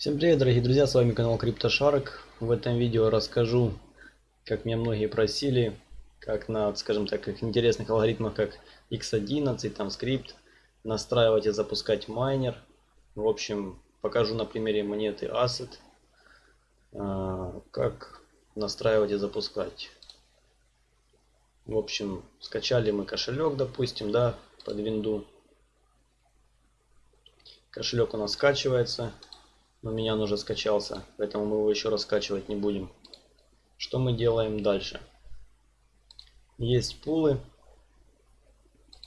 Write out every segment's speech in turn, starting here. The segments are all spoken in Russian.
Всем привет, дорогие друзья, с вами канал CryptoShark. В этом видео расскажу, как меня многие просили, как на, скажем так, интересных алгоритмах, как X11, там скрипт, настраивать и запускать майнер. В общем, покажу на примере монеты Asset, а, как настраивать и запускать. В общем, скачали мы кошелек, допустим, да, под винду. Кошелек у нас скачивается. У меня он уже скачался, поэтому мы его еще раскачивать не будем. Что мы делаем дальше? Есть пулы.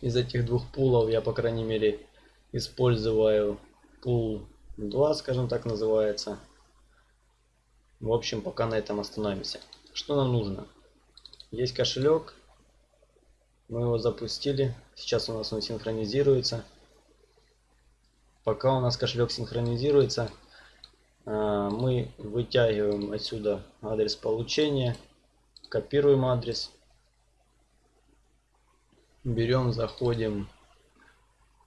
Из этих двух пулов я, по крайней мере, использую пул 2, скажем так, называется. В общем, пока на этом остановимся. Что нам нужно? Есть кошелек. Мы его запустили. Сейчас у нас он синхронизируется. Пока у нас кошелек синхронизируется, мы вытягиваем отсюда адрес получения, копируем адрес, берем, заходим,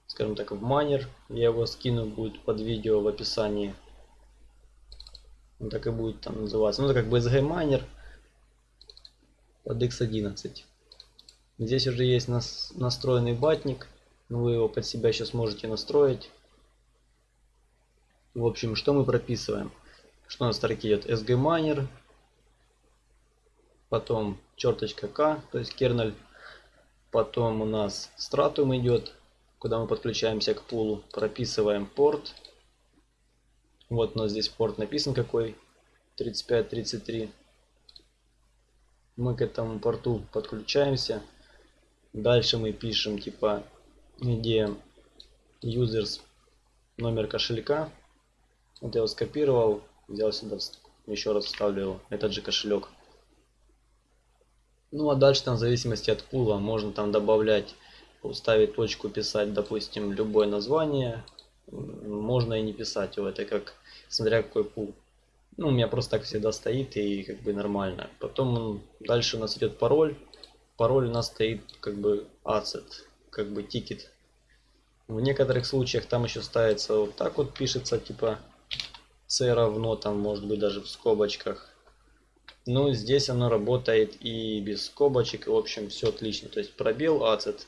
скажем так, в майнер, я его скину, будет под видео в описании. Он так и будет там называться. Ну, это как BSG майнер под X11. Здесь уже есть нас, настроенный батник, вы его под себя сейчас можете настроить. В общем, что мы прописываем? Что на строке идет sgminer, потом черточка k, то есть kernel, потом у нас stratum идет, куда мы подключаемся к пулу, прописываем порт. Вот у нас здесь порт написан какой, 3533. Мы к этому порту подключаемся. Дальше мы пишем типа где users номер кошелька вот я его скопировал, взял сюда, еще раз вставлю этот же кошелек. Ну а дальше там в зависимости от пула можно там добавлять, ставить точку, писать, допустим, любое название. Можно и не писать его, это как, смотря какой пул. Ну, у меня просто так всегда стоит и как бы нормально. Потом дальше у нас идет пароль. Пароль у нас стоит как бы asset, как бы тикет. В некоторых случаях там еще ставится вот так вот пишется, типа c равно там может быть даже в скобочках. Ну, здесь оно работает и без скобочек. В общем, все отлично. То есть пробел, ацет.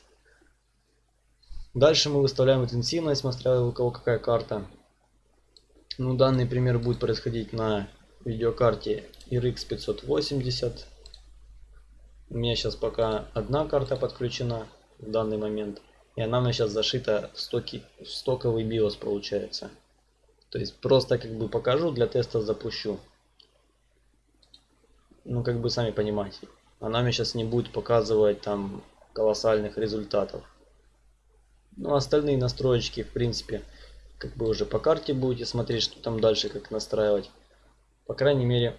Дальше мы выставляем интенсивность, смотря у кого какая карта. Ну, данный пример будет происходить на видеокарте RX 580. У меня сейчас пока одна карта подключена в данный момент. И она у меня сейчас зашита в, стоки, в стоковый BIOS получается. То есть просто как бы покажу, для теста запущу. Ну как бы сами понимаете. Она мне сейчас не будет показывать там колоссальных результатов. Ну остальные настроечки в принципе как бы уже по карте будете смотреть, что там дальше как настраивать. По крайней мере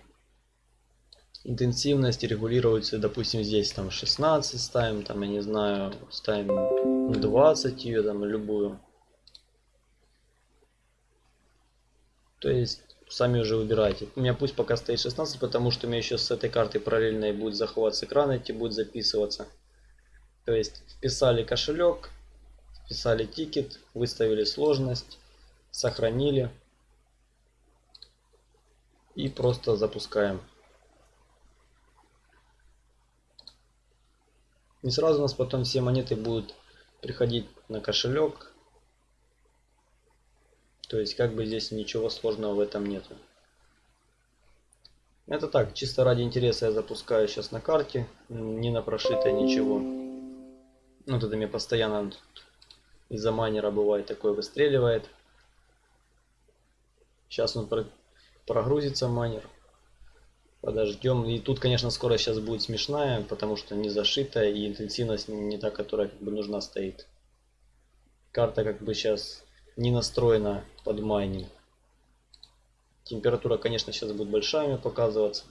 интенсивность регулируется, допустим, здесь там 16 ставим, там, я не знаю, ставим 20 ее, там, любую. То есть сами уже выбирайте. У меня пусть пока стоит 16, потому что у меня еще с этой карты параллельно и будет захват с экрана идти, будет записываться. То есть вписали кошелек, вписали тикет, выставили сложность, сохранили и просто запускаем. И сразу у нас потом все монеты будут приходить на кошелек то есть как бы здесь ничего сложного в этом нету. Это так, чисто ради интереса я запускаю сейчас на карте, не на прошитое ничего. Ну, это мне постоянно из-за майнера бывает такое выстреливает. Сейчас он прогрузится майнер. Подождем. И тут, конечно, скорость сейчас будет смешная, потому что не зашитая и интенсивность не та, которая как бы нужна стоит. Карта как бы сейчас не настроена под майнинг. Температура, конечно, сейчас будет большая показываться.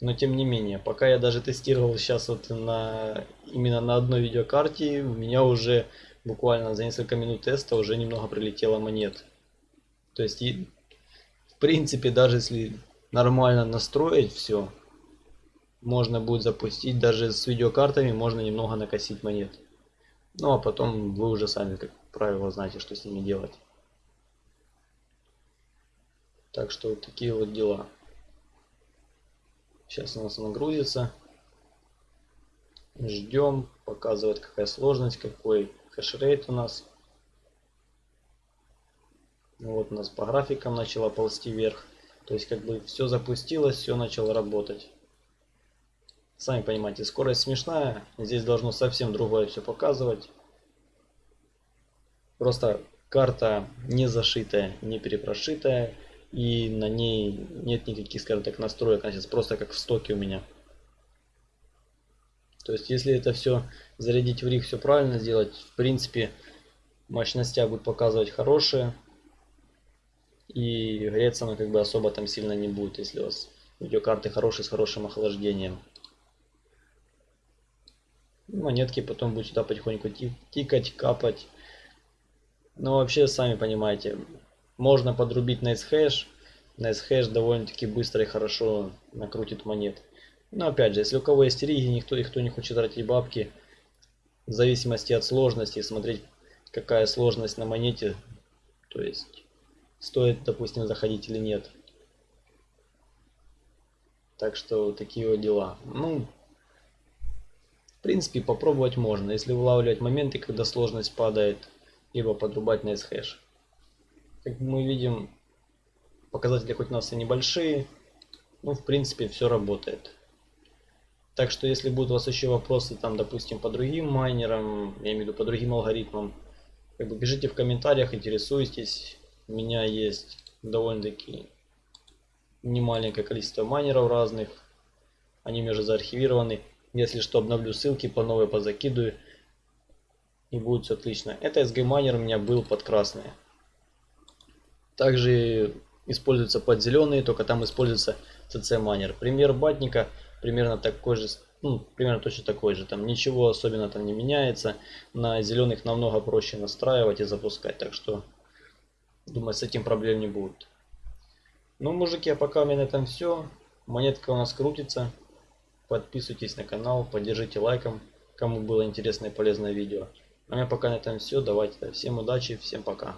Но тем не менее, пока я даже тестировал сейчас вот на именно на одной видеокарте, у меня уже буквально за несколько минут теста уже немного прилетело монет. То есть, и, в принципе, даже если нормально настроить все, можно будет запустить, даже с видеокартами можно немного накосить монет. Ну а потом вы уже сами, как правило, знаете, что с ними делать. Так что вот такие вот дела. Сейчас у нас она грузится. Ждем, показывает какая сложность, какой хешрейт у нас. Вот у нас по графикам начала ползти вверх. То есть как бы все запустилось, все начало работать. Сами понимаете, скорость смешная. Здесь должно совсем другое все показывать. Просто карта не зашитая, не перепрошитая. И на ней нет никаких, скажем так, настроек. Она сейчас просто как в стоке у меня. То есть, если это все зарядить в риг, все правильно сделать, в принципе, мощности будет показывать хорошие. И греться она как бы особо там сильно не будет, если у вас видеокарты хорошие с хорошим охлаждением. Монетки потом будут сюда потихоньку тикать, капать. Но вообще, сами понимаете, можно подрубить Nice Hash. Nice Hash довольно-таки быстро и хорошо накрутит монет. Но опять же, если у кого есть риги, никто их кто не хочет тратить бабки, в зависимости от сложности, смотреть какая сложность на монете, то есть стоит, допустим, заходить или нет. Так что такие вот дела. Ну, принципе, попробовать можно, если вылавливать моменты, когда сложность падает, либо подрубать на S-хэш. Как мы видим, показатели хоть у нас и небольшие, ну, в принципе, все работает. Так что, если будут у вас еще вопросы, там, допустим, по другим майнерам, я имею в виду по другим алгоритмам, как бы пишите в комментариях, интересуйтесь. У меня есть довольно-таки немаленькое количество майнеров разных. Они уже заархивированы. Если что, обновлю ссылки по новой позакидываю. И будет все отлично. Это SG майнер у меня был под красный. Также используется под зеленые, только там используется CC майнер. Пример батника примерно такой же, ну, примерно точно такой же. Там ничего особенно там не меняется. На зеленых намного проще настраивать и запускать. Так что, думаю, с этим проблем не будет. Ну, мужики, а пока у меня на этом все. Монетка у нас крутится. Подписывайтесь на канал, поддержите лайком, кому было интересное и полезное видео. А у меня пока на этом все. Давайте, всем удачи, всем пока.